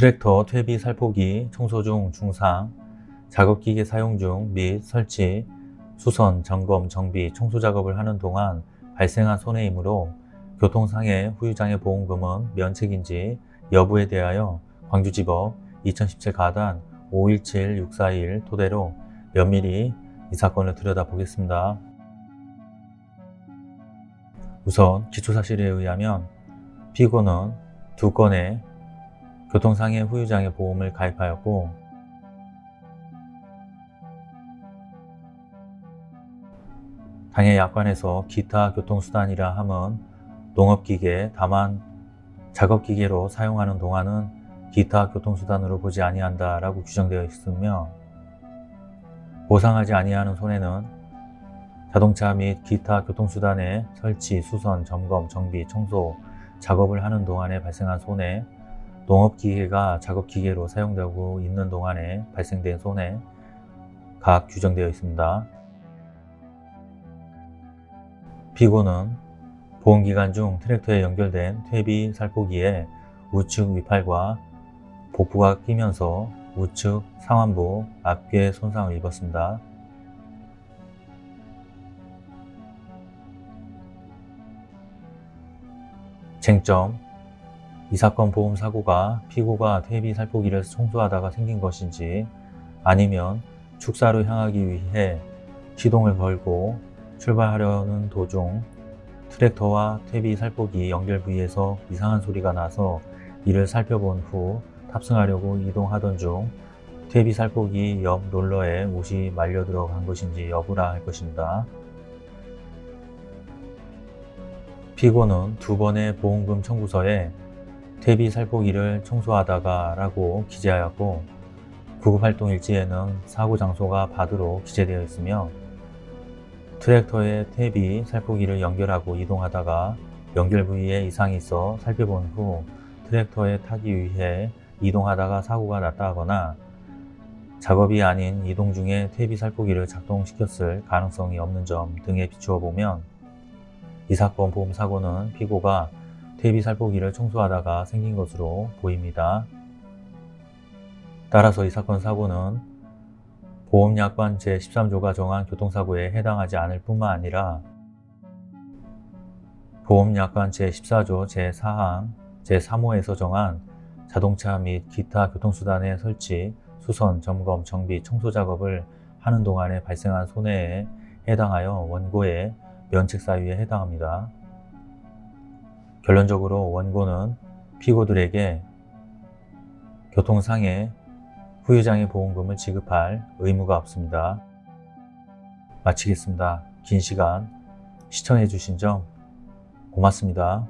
트랙터 퇴비 살포기 청소 중 중상, 작업기계 사용 중 및 설치, 수선, 점검, 정비, 청소 작업을 하는 동안 발생한 손해이므로 교통상해 후유장해 보험금은 면책인지 여부에 대하여 광주지법 2017 가단 517641 토대로 면밀히 이 사건을 들여다보겠습니다. 우선 기초사실에 의하면 피고는 두 건의 교통상해 후유장해 보험을 가입하였고 당해 약관에서 기타 교통수단이라 함은 농업기계 다만 작업기계로 사용하는 동안은 기타 교통수단으로 보지 아니한다 라고 규정되어 있으며 보상하지 아니하는 손해는 자동차 및 기타 교통수단의 설치, 수선, 점검, 정비, 청소 작업을 하는 동안에 발생한 손해 농업기계가 작업기계로 사용되고 있는 동안에 발생된 손해 각 규정되어 있습니다. 피고는 보험기간 중 트랙터에 연결된 퇴비 살포기에 우측 위팔과 복부가 끼면서 우측 상완부 앞괴 손상을 입었습니다. 쟁점 이 사건 보험 사고가 피고가 퇴비 살포기를 청소하다가 생긴 것인지 아니면 축사로 향하기 위해 시동을 걸고 출발하려는 도중 트랙터와 퇴비 살포기 연결 부위에서 이상한 소리가 나서 이를 살펴본 후 탑승하려고 이동하던 중 퇴비 살포기 옆 롤러에 옷이 말려 들어간 것인지 여부라 할 것입니다. 피고는 두 번의 보험금 청구서에 퇴비 살포기를 청소하다가 라고 기재하였고 구급활동 일지에는 사고 장소가 바드로 기재되어 있으며 트랙터에 퇴비 살포기를 연결하고 이동하다가 연결 부위에 이상이 있어 살펴본 후 트랙터에 타기 위해 이동하다가 사고가 났다 하거나 작업이 아닌 이동 중에 퇴비 살포기를 작동시켰을 가능성이 없는 점 등에 비추어 보면 이 사건 보험 사고는 피고가 퇴비 살포기를 청소하다가 생긴 것으로 보입니다. 따라서 이 사건 사고는 보험약관 제13조가 정한 교통사고에 해당하지 않을 뿐만 아니라 보험약관 제14조 제4항 제3호에서 정한 자동차 및 기타 교통수단의 설치, 수선, 점검, 정비, 청소 작업을 하는 동안에 발생한 손해에 해당하여 원고의 면책 사유에 해당합니다. 결론적으로 원고는 피고들에게 교통상해 후유장애 보험금을 지급할 의무가 없습니다. 마치겠습니다. 긴 시간 시청해 주신 점 고맙습니다.